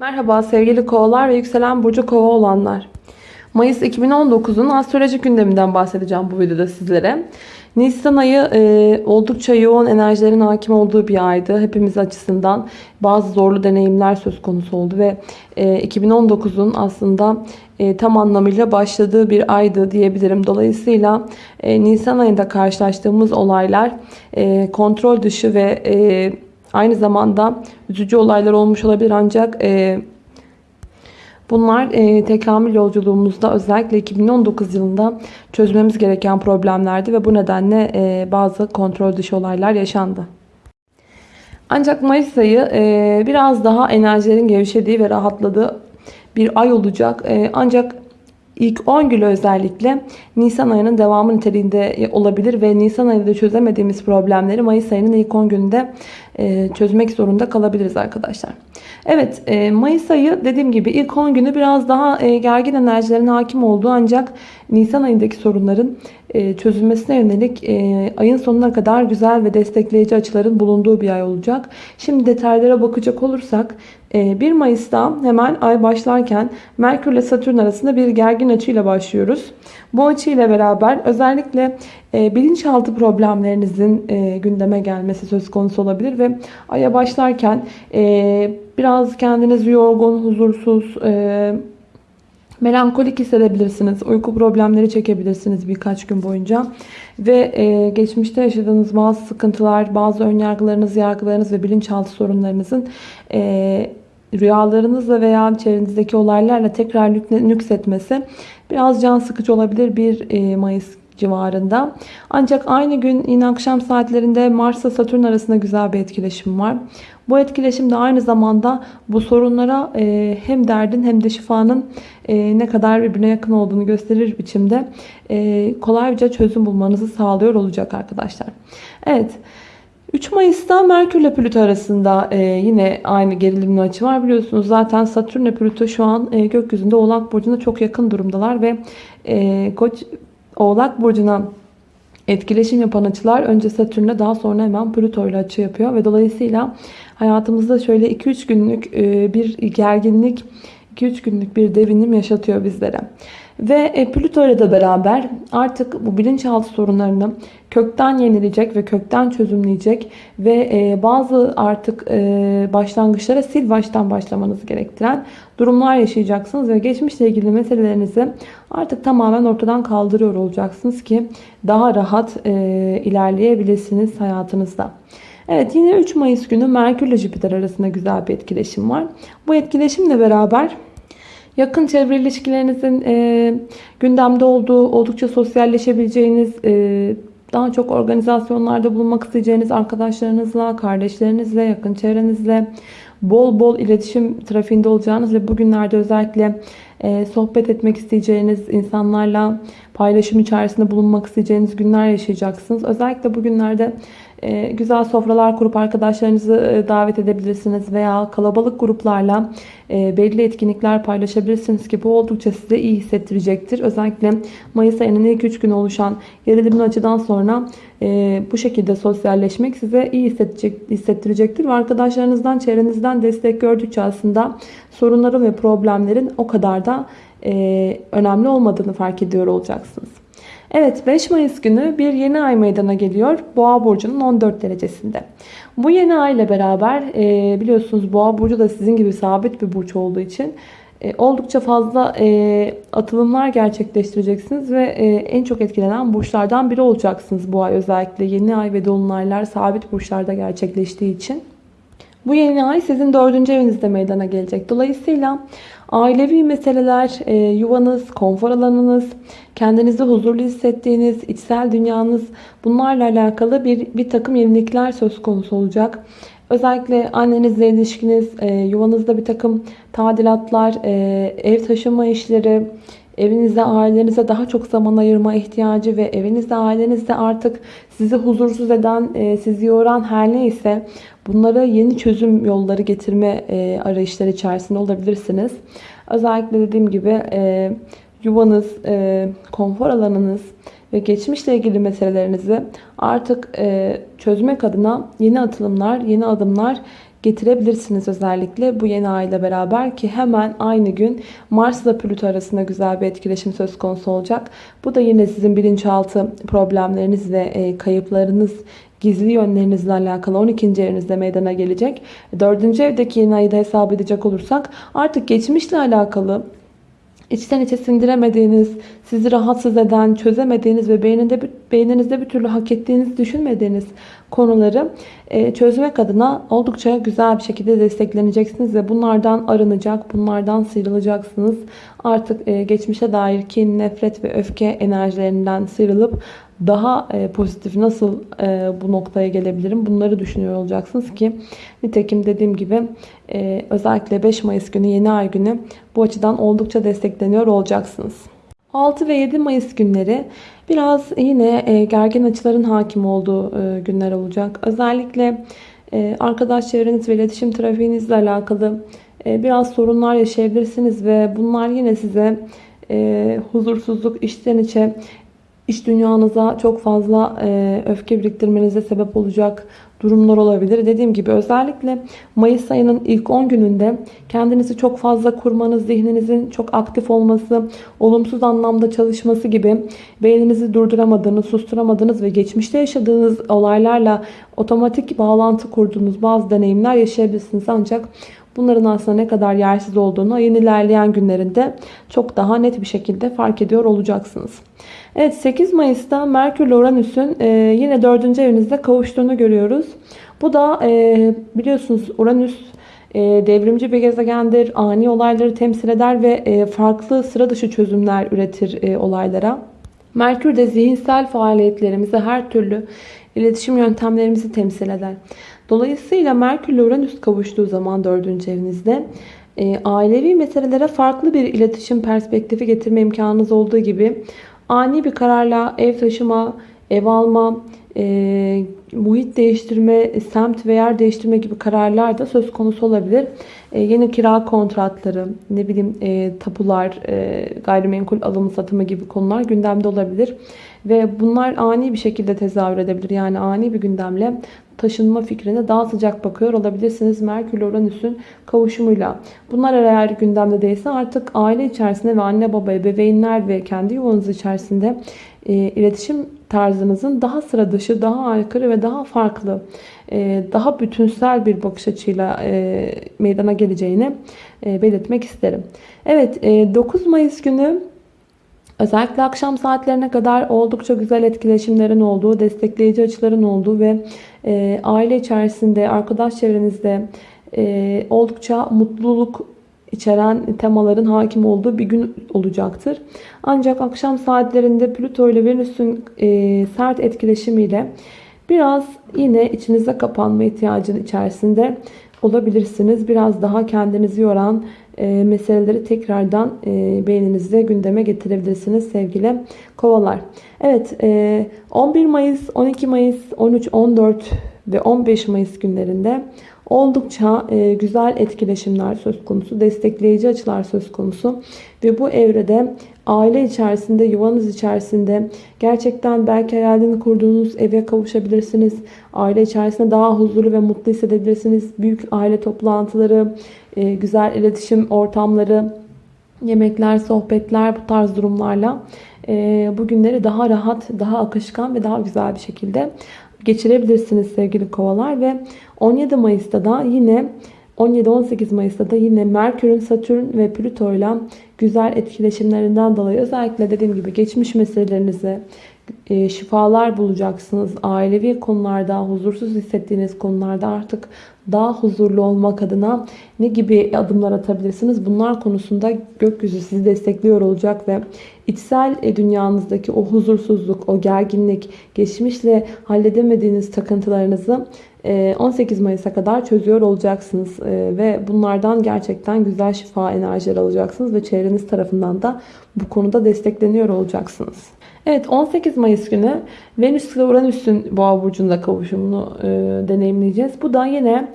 Merhaba sevgili kovalar ve yükselen burcu kova olanlar. Mayıs 2019'un astrolojik gündeminden bahsedeceğim bu videoda sizlere. Nisan ayı e, oldukça yoğun enerjilerin hakim olduğu bir aydı. Hepimiz açısından bazı zorlu deneyimler söz konusu oldu ve e, 2019'un aslında e, tam anlamıyla başladığı bir aydı diyebilirim. Dolayısıyla e, Nisan ayında karşılaştığımız olaylar e, kontrol dışı ve e, aynı zamanda üzücü olaylar olmuş olabilir ancak e, bunlar e, tekamül yolculuğumuzda özellikle 2019 yılında çözmemiz gereken problemlerdi ve bu nedenle e, bazı kontrol dışı olaylar yaşandı. Ancak Mayıs ayı e, biraz daha enerjilerin gevşediği ve rahatladığı bir ay olacak. E, ancak ilk 10 gün özellikle Nisan ayının devamı niteliğinde olabilir ve Nisan ayında çözemediğimiz problemleri Mayıs ayının ilk 10 günde e, çözmek zorunda kalabiliriz arkadaşlar. Evet e, Mayıs ayı dediğim gibi ilk 10 günü biraz daha e, gergin enerjilerin hakim olduğu ancak Nisan ayındaki sorunların çözülmesine yönelik ayın sonuna kadar güzel ve destekleyici açıların bulunduğu bir ay olacak. Şimdi detaylara bakacak olursak 1 Mayıs'ta hemen ay başlarken Merkür ile Satürn arasında bir gergin açıyla başlıyoruz. Bu açıyla beraber özellikle bilinçaltı problemlerinizin gündeme gelmesi söz konusu olabilir ve aya başlarken biraz kendinizi yorgun, huzursuz, melankolik hissedebilirsiniz. Uyku problemleri çekebilirsiniz birkaç gün boyunca. Ve e, geçmişte yaşadığınız bazı sıkıntılar, bazı önyargılarınız, yargılarınız ve bilinçaltı sorunlarınızın e, rüyalarınızla veya çevrenizdeki olaylarla tekrar nüksetmesi biraz can sıkıcı olabilir bir e, Mayıs civarında. Ancak aynı gün yine akşam saatlerinde Mars ile Satürn arasında güzel bir etkileşim var. Bu etkileşim de aynı zamanda bu sorunlara e, hem derdin hem de şifanın e, ne kadar birbirine yakın olduğunu gösterir biçimde kolayca çözüm bulmanızı sağlıyor olacak arkadaşlar. Evet. 3 Mayıs'ta Merkür ile Plüto arasında e, yine aynı gerilimli açı var. Biliyorsunuz zaten Satürn ile Plüto şu an e, gökyüzünde Oğlak Burcu'nda çok yakın durumdalar ve e, Koç Oğlak Burcu'na etkileşim yapan açılar önce Satürn'le daha sonra hemen Plüto ile açı yapıyor ve dolayısıyla hayatımızda şöyle 2-3 günlük e, bir gerginlik 2-3 günlük bir devinim yaşatıyor bizlere. Ve e, Plüto ile de beraber artık bu bilinçaltı sorunlarını kökten yenilecek ve kökten çözümleyecek ve e, bazı artık e, başlangıçlara sil baştan başlamanızı gerektiren durumlar yaşayacaksınız ve geçmişle ilgili meselelerinizi artık tamamen ortadan kaldırıyor olacaksınız ki daha rahat ilerleyebilirsiniz hayatınızda. Evet yine 3 Mayıs günü Merkür ile Jüpiter arasında güzel bir etkileşim var. Bu etkileşimle beraber Yakın çevre ilişkilerinizin e, gündemde olduğu, oldukça sosyalleşebileceğiniz, e, daha çok organizasyonlarda bulunmak isteyeceğiniz arkadaşlarınızla, kardeşlerinizle, yakın çevrenizle bol bol iletişim trafiğinde olacağınız ve bugünlerde özellikle e, sohbet etmek isteyeceğiniz insanlarla paylaşım içerisinde bulunmak isteyeceğiniz günler yaşayacaksınız. Özellikle bugünlerde güzel sofralar kurup arkadaşlarınızı e, davet edebilirsiniz veya kalabalık gruplarla e, belli etkinlikler paylaşabilirsiniz ki bu oldukça size iyi hissettirecektir. Özellikle Mayıs ayının ilk 3 günü oluşan gerilimin açıdan sonra bu şekilde sosyalleşmek size iyi hissettirecektir. Ve arkadaşlarınızdan, çevrenizden destek gördükçe aslında sorunların ve problemlerin o kadar da önemli olmadığını fark ediyor olacaksınız. Evet 5 Mayıs günü bir yeni ay meydana geliyor. Boğa burcunun 14 derecesinde. Bu yeni ay ile beraber e, biliyorsunuz Boğa burcu da sizin gibi sabit bir burç olduğu için e, oldukça fazla e, atılımlar gerçekleştireceksiniz ve en çok etkilenen burçlardan biri olacaksınız bu ay özellikle yeni ay ve dolunaylar sabit burçlarda gerçekleştiği için. Bu yeni ay sizin dördüncü evinizde meydana gelecek. Dolayısıyla ailevi meseleler, e, yuvanız, konfor alanınız, kendinizi huzurlu hissettiğiniz, içsel dünyanız bunlarla alakalı bir, bir takım yenilikler söz konusu olacak. Özellikle annenizle ilişkiniz, e, yuvanızda bir takım tadilatlar, e, ev taşıma işleri, evinizde ailenize daha çok zaman ayırma ihtiyacı ve evinizde ailenizde artık sizi huzursuz eden, e, sizi yoran her neyse bunlara yeni çözüm yolları getirme e, arayışları içerisinde olabilirsiniz. Özellikle dediğim gibi e, yuvanız, konfor alanınız ve geçmişle ilgili meselelerinizi artık çözmek adına yeni atılımlar, yeni adımlar getirebilirsiniz özellikle bu yeni ay ile beraber ki hemen aynı gün Mars ile Plüto arasında güzel bir etkileşim söz konusu olacak. Bu da yine sizin bilinçaltı problemleriniz ve e, kayıplarınız gizli yönlerinizle alakalı 12. evinizde meydana gelecek. 4. evdeki yeni ayı da hesap edecek olursak artık geçmişle alakalı içten içe sindiremediğiniz, sizi rahatsız eden, çözemediğiniz ve beyninde, beyninizde bir türlü hak ettiğinizi düşünmediğiniz konuları e, çözmek adına oldukça güzel bir şekilde destekleneceksiniz ve bunlardan arınacak, bunlardan sıyrılacaksınız. Artık e, geçmişe dair kin, nefret ve öfke enerjilerinden sıyrılıp daha e, pozitif nasıl bu noktaya gelebilirim bunları düşünüyor olacaksınız ki nitekim dediğim gibi özellikle 5 Mayıs günü yeni ay günü bu açıdan oldukça destekleniyor olacaksınız. 6 ve 7 Mayıs günleri biraz yine e, gergin açıların hakim olduğu e, günler olacak. Özellikle e, arkadaş çevreniz ve iletişim trafiğinizle alakalı biraz sorunlar yaşayabilirsiniz ve bunlar yine size huzursuzluk, içten içe iş dünyanıza çok fazla öfke biriktirmenize sebep olacak durumlar olabilir. Dediğim gibi özellikle Mayıs ayının ilk 10 gününde kendinizi çok fazla kurmanız, zihninizin çok aktif olması, olumsuz anlamda çalışması gibi beyninizi durduramadığınız, susturamadığınız ve geçmişte yaşadığınız olaylarla otomatik bağlantı kurduğunuz bazı deneyimler yaşayabilirsiniz. Ancak bunların aslında ne kadar yersiz olduğunu ayın ilerleyen günlerinde çok daha net bir şekilde fark ediyor olacaksınız. Evet 8 Mayıs'ta Merkür ile Uranüs'ün e, yine 4. evinizde kavuştuğunu görüyoruz. Bu da e, biliyorsunuz Uranüs e, devrimci bir gezegendir. Ani olayları temsil eder ve e, farklı sıra dışı çözümler üretir e, olaylara. Merkür de zihinsel faaliyetlerimizi her türlü iletişim yöntemlerimizi temsil eder. Dolayısıyla Merkür ile Uranüs kavuştuğu zaman 4. evinizde e, ailevi meselelere farklı bir iletişim perspektifi getirme imkanınız olduğu gibi ani bir kararla ev taşıma, ev alma, e, muhit değiştirme, semt ve yer değiştirme gibi kararlar da söz konusu olabilir. E, yeni kira kontratları, ne bileyim e, tapular, e, gayrimenkul alımı satımı gibi konular gündemde olabilir. Ve bunlar ani bir şekilde tezahür edebilir. Yani ani bir gündemle taşınma fikrine daha sıcak bakıyor olabilirsiniz. Merkür Uranüs'ün kavuşumuyla. Bunlar eğer gündemde değilse artık aile içerisinde ve anne baba, ebeveynler ve kendi yuvanız içerisinde e, iletişim tarzınızın daha sıra dışı, daha aykırı ve daha farklı, e, daha bütünsel bir bakış açıyla e, meydana geleceğini e, belirtmek isterim. Evet, e, 9 Mayıs günü Özellikle akşam saatlerine kadar oldukça güzel etkileşimlerin olduğu, destekleyici açıların olduğu ve e, aile içerisinde, arkadaş çevrenizde e, oldukça mutluluk içeren temaların hakim olduğu bir gün olacaktır. Ancak akşam saatlerinde Plüto ile Venüs'ün e, sert etkileşimiyle biraz yine içinize kapanma ihtiyacının içerisinde olabilirsiniz. Biraz daha kendinizi yoran e, meseleleri tekrardan e, beyninizde gündeme getirebilirsiniz sevgili kovalar. Evet e, 11 Mayıs, 12 Mayıs, 13, 14 ve 15 Mayıs günlerinde oldukça e, güzel etkileşimler söz konusu, destekleyici açılar söz konusu ve bu evrede aile içerisinde, yuvanız içerisinde gerçekten belki hayalini kurduğunuz eve kavuşabilirsiniz. Aile içerisinde daha huzurlu ve mutlu hissedebilirsiniz. Büyük aile toplantıları, e, güzel iletişim ortamları, yemekler, sohbetler bu tarz durumlarla e, bu günleri daha rahat, daha akışkan ve daha güzel bir şekilde geçirebilirsiniz sevgili kovalar. Ve 17 Mayıs'ta da yine 17-18 Mayıs'ta da yine Merkür'ün, Satürn ve Plüto ile güzel etkileşimlerinden dolayı özellikle dediğim gibi geçmiş meselelerinize e, şifalar bulacaksınız. Ailevi konularda, huzursuz hissettiğiniz konularda artık daha huzurlu olmak adına ne gibi adımlar atabilirsiniz? Bunlar konusunda gökyüzü sizi destekliyor olacak ve içsel e, dünyanızdaki o huzursuzluk, o gerginlik, geçmişle halledemediğiniz takıntılarınızı 18 e, Mayıs'a kadar çözüyor olacaksınız ve bunlardan gerçekten güzel şifa enerjileri alacaksınız ve çevreniz tarafından da bu konuda destekleniyor olacaksınız. Evet 18 Mayıs günü Venüs ile Uranüs'ün boğa burcunda kavuşumunu e, deneyimleyeceğiz. Bu da yine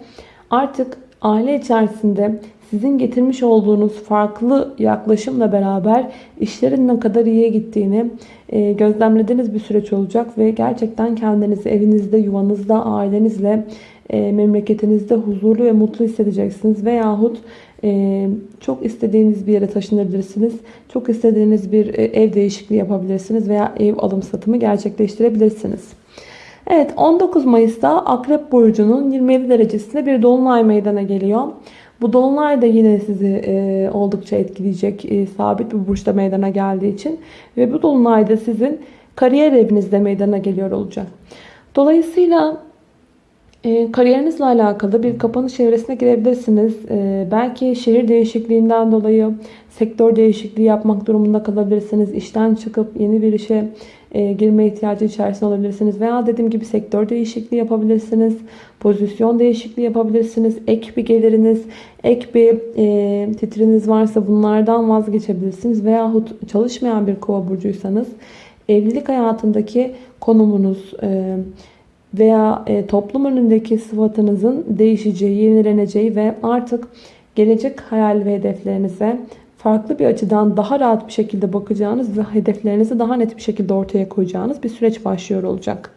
artık aile içerisinde sizin getirmiş olduğunuz farklı yaklaşımla beraber işlerin ne kadar iyiye gittiğini e, gözlemlediğiniz bir süreç olacak ve gerçekten kendinizi evinizde, yuvanızda, ailenizle e, memleketinizde huzurlu ve mutlu hissedeceksiniz. Veyahut e, çok istediğiniz bir yere taşınabilirsiniz. Çok istediğiniz bir e, ev değişikliği yapabilirsiniz veya ev alım satımı gerçekleştirebilirsiniz. Evet 19 Mayıs'ta Akrep Burcu'nun 27 derecesinde bir dolunay meydana geliyor. Bu dolunay da yine sizi e, oldukça etkileyecek e, sabit bir burçta meydana geldiği için. Ve bu dolunay da sizin kariyer evinizde meydana geliyor olacak. Dolayısıyla kariyerinizle alakalı bir kapanış evresine girebilirsiniz. E, belki şehir değişikliğinden dolayı sektör değişikliği yapmak durumunda kalabilirsiniz. İşten çıkıp yeni bir işe e, girme ihtiyacı içerisinde olabilirsiniz. Veya dediğim gibi sektör değişikliği yapabilirsiniz. Pozisyon değişikliği yapabilirsiniz. Ek bir geliriniz, ek bir e, titriniz varsa bunlardan vazgeçebilirsiniz. Veyahut çalışmayan bir kova burcuysanız evlilik hayatındaki konumunuz, e, veya e, toplum önündeki sıfatınızın değişeceği, yenileneceği ve artık gelecek hayal ve hedeflerinize farklı bir açıdan daha rahat bir şekilde bakacağınız ve hedeflerinizi daha net bir şekilde ortaya koyacağınız bir süreç başlıyor olacak.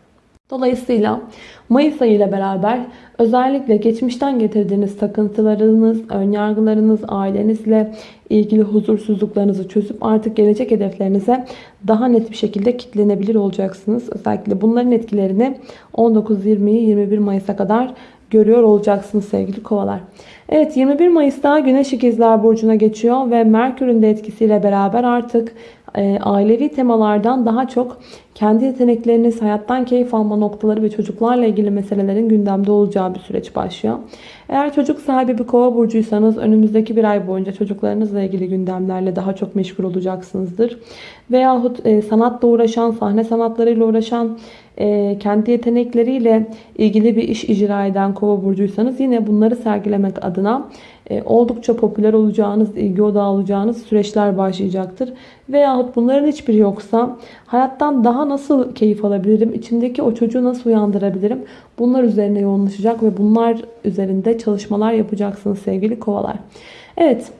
Dolayısıyla Mayıs ayı ile beraber özellikle geçmişten getirdiğiniz takıntılarınız, önyargılarınız, ailenizle ilgili huzursuzluklarınızı çözüp artık gelecek hedeflerinize daha net bir şekilde kitlenebilir olacaksınız. Özellikle bunların etkilerini 19-20-21 Mayıs'a kadar görüyor olacaksınız sevgili kovalar. Evet 21 Mayıs'ta Güneş İkizler Burcu'na geçiyor ve Merkür'ün de etkisiyle beraber artık ailevi temalardan daha çok kendi yetenekleriniz, hayattan keyif alma noktaları ve çocuklarla ilgili meselelerin gündemde olacağı bir süreç başlıyor. Eğer çocuk sahibi bir kova burcuysanız önümüzdeki bir ay boyunca çocuklarınızla ilgili gündemlerle daha çok meşgul olacaksınızdır. Veyahut e, sanatla uğraşan, sahne sanatlarıyla uğraşan, e, kendi yetenekleriyle ilgili bir iş icra eden kova burcuysanız yine bunları sergilemek adına e, oldukça popüler olacağınız, ilgi odağı olacağınız süreçler başlayacaktır. Veyahut bunların hiçbiri yoksa hayattan daha nasıl keyif alabilirim, içimdeki o çocuğu nasıl uyandırabilirim bunlar üzerine yoğunlaşacak ve bunlar üzerinde çalışmalar yapacaksınız sevgili kovalar. Evet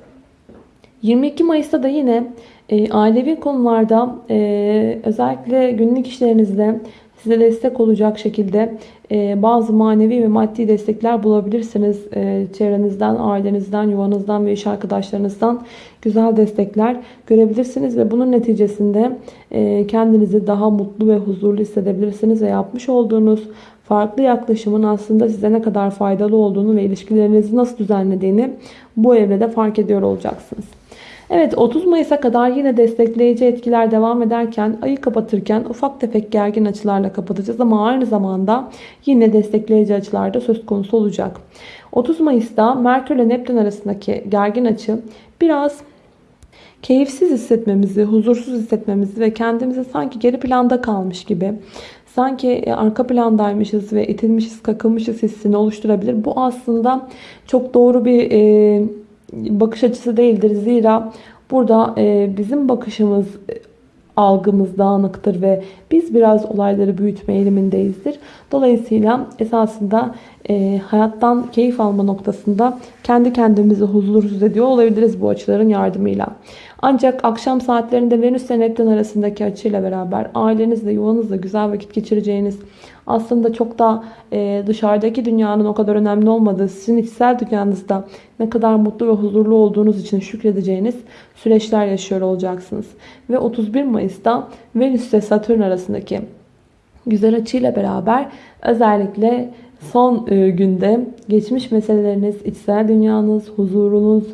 22 Mayıs'ta da yine e, ailevi konularda e, özellikle günlük işlerinizde size destek olacak şekilde e, bazı manevi ve maddi destekler bulabilirsiniz. E, çevrenizden, ailenizden, yuvanızdan ve iş arkadaşlarınızdan güzel destekler görebilirsiniz ve bunun neticesinde e, kendinizi daha mutlu ve huzurlu hissedebilirsiniz ve yapmış olduğunuz farklı yaklaşımın aslında size ne kadar faydalı olduğunu ve ilişkilerinizi nasıl düzenlediğini bu evrede fark ediyor olacaksınız. Evet 30 Mayıs'a kadar yine destekleyici etkiler devam ederken ayı kapatırken ufak tefek gergin açılarla kapatacağız ama aynı zamanda yine destekleyici açılar da söz konusu olacak. 30 Mayıs'ta Merkür ile Neptün arasındaki gergin açı biraz keyifsiz hissetmemizi, huzursuz hissetmemizi ve kendimizi sanki geri planda kalmış gibi sanki e, arka plandaymışız ve itilmişiz, kakılmışız hissini oluşturabilir. Bu aslında çok doğru bir e, bakış açısı değildir. Zira burada e, bizim bakışımız e, algımız dağınıktır ve biz biraz olayları büyütme eğilimindeyizdir. Dolayısıyla esasında e, hayattan keyif alma noktasında kendi kendimizi huzursuz ediyor olabiliriz bu açıların yardımıyla. Ancak akşam saatlerinde Venüs ile Neptün arasındaki açıyla beraber ailenizle, yuvanızla güzel vakit geçireceğiniz aslında çok da e, dışarıdaki dünyanın o kadar önemli olmadığı, sizin içsel dünyanızda ne kadar mutlu ve huzurlu olduğunuz için şükredeceğiniz süreçler yaşıyor olacaksınız. Ve 31 Mayıs'ta Venüs ile Satürn arasındaki güzel açıyla beraber özellikle son e, günde geçmiş meseleleriniz, içsel dünyanız, huzurunuz,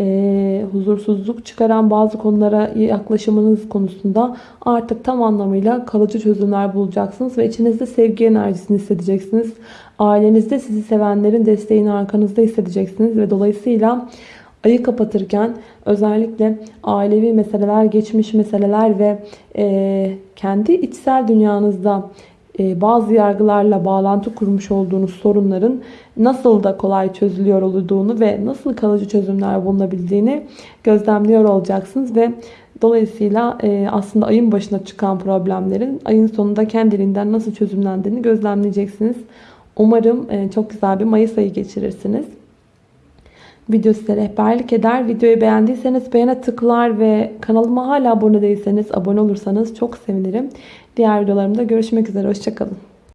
e, huzursuzluk çıkaran bazı konulara yaklaşımınız konusunda artık tam anlamıyla kalıcı çözümler bulacaksınız ve içinizde sevgi enerjisini hissedeceksiniz. Ailenizde sizi sevenlerin desteğini arkanızda hissedeceksiniz ve dolayısıyla ayı kapatırken özellikle ailevi meseleler, geçmiş meseleler ve e, kendi içsel dünyanızda bazı yargılarla bağlantı kurmuş olduğunuz sorunların nasıl da kolay çözülüyor olduğunu ve nasıl kalıcı çözümler bulunabildiğini gözlemliyor olacaksınız ve dolayısıyla e, aslında ayın başına çıkan problemlerin ayın sonunda kendiliğinden nasıl çözümlendiğini gözlemleyeceksiniz. Umarım e, çok güzel bir Mayıs ayı geçirirsiniz. Video size rehberlik eder. Videoyu beğendiyseniz beğene tıklar ve kanalıma hala abone değilseniz abone olursanız çok sevinirim. Diğer videolarımda görüşmek üzere. Hoşçakalın.